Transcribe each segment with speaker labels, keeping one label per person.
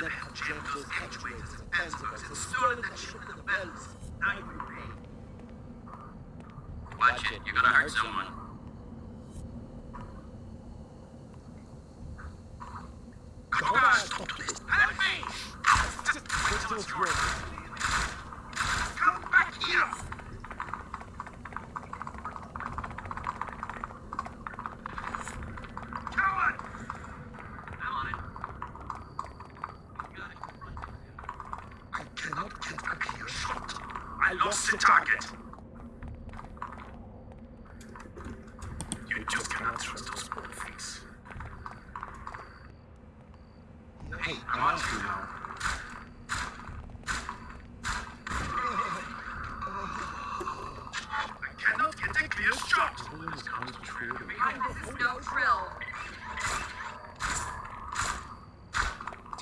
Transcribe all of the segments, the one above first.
Speaker 1: those hatchways and Panzerers and stolen with the bells. Now you pay.
Speaker 2: Watch it, you're gonna hurt someone.
Speaker 1: On, stop this. Help me!
Speaker 3: Let's do a drill.
Speaker 1: Come back here! Come on!
Speaker 2: I'm on it.
Speaker 1: I cannot get a clear shot. I lost the target. You just cannot trust those bullface.
Speaker 3: Hey, I'm to you now.
Speaker 1: I cannot get a clear shot.
Speaker 3: William is concentrated.
Speaker 4: This is no drill.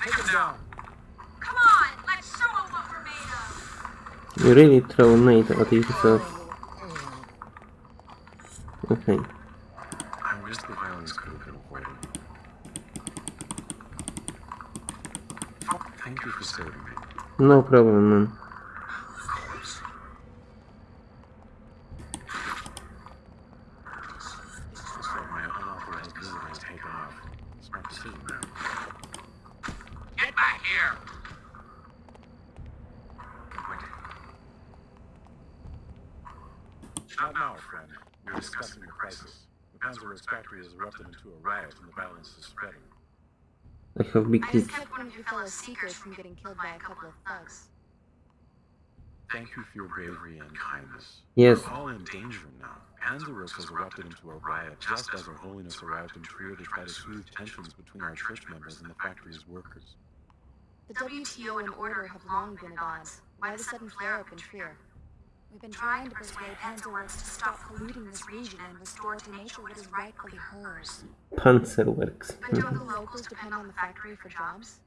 Speaker 1: Take him down.
Speaker 5: You really throw nade at yourself. Okay.
Speaker 3: Thank you for saving me.
Speaker 5: No problem, man.
Speaker 2: Get back here!
Speaker 3: Not now, friend. We're discussing the crisis. The Panzerwerks factory has erupted into a riot and the violence is spreading.
Speaker 5: I have big
Speaker 6: I
Speaker 5: tits.
Speaker 6: just kept one of your fellow seekers from getting killed by a couple of thugs.
Speaker 3: Thank you for your bravery and kindness.
Speaker 5: Yes.
Speaker 3: We're all in danger now. Panzerwerks has erupted into a riot just as Her Holiness arrived in Trier to try to smooth tensions between our church members and the factory's workers.
Speaker 6: The WTO and Order have long been at odds. Why the sudden flare-up in Trier? We've been trying to persuade Panzerwerks to stop polluting this region and restore to nature what is rightfully hers.
Speaker 5: Panzerwerks.
Speaker 6: But don't the locals depend on the factory for jobs?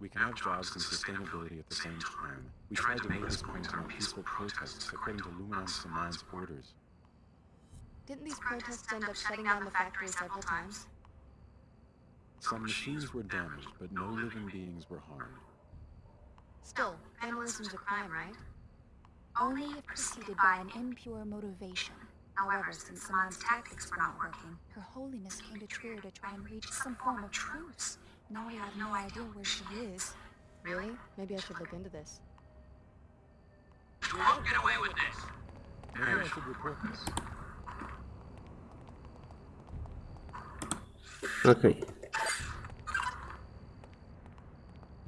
Speaker 3: We can have jobs and sustainability at the same time. We tried to make this point in our peaceful protests according to Luminance Samai's orders.
Speaker 6: Didn't these protests end up shutting down the factory several times?
Speaker 3: Some machines were damaged, but no living beings were harmed.
Speaker 6: Still, vandalism's a crime, right?
Speaker 4: Only if preceded by an impure motivation. However, since Saman's tactics were not working,
Speaker 6: Her Holiness came to Trier to try and reach some form of truce. Now we have no idea where she is. Really? Maybe I should look into this.
Speaker 2: You won't get away with this!
Speaker 3: Maybe I should report this.
Speaker 5: Okay.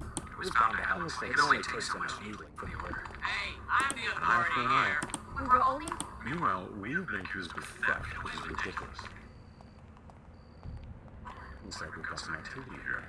Speaker 1: It was bound to happen. It only takes so much needling for the order.
Speaker 2: Hey, I'm the
Speaker 3: An eye for
Speaker 2: authority here.
Speaker 4: we were only
Speaker 3: Meanwhile, we've been accused of theft, which is ridiculous. Looks like we've got some activity here.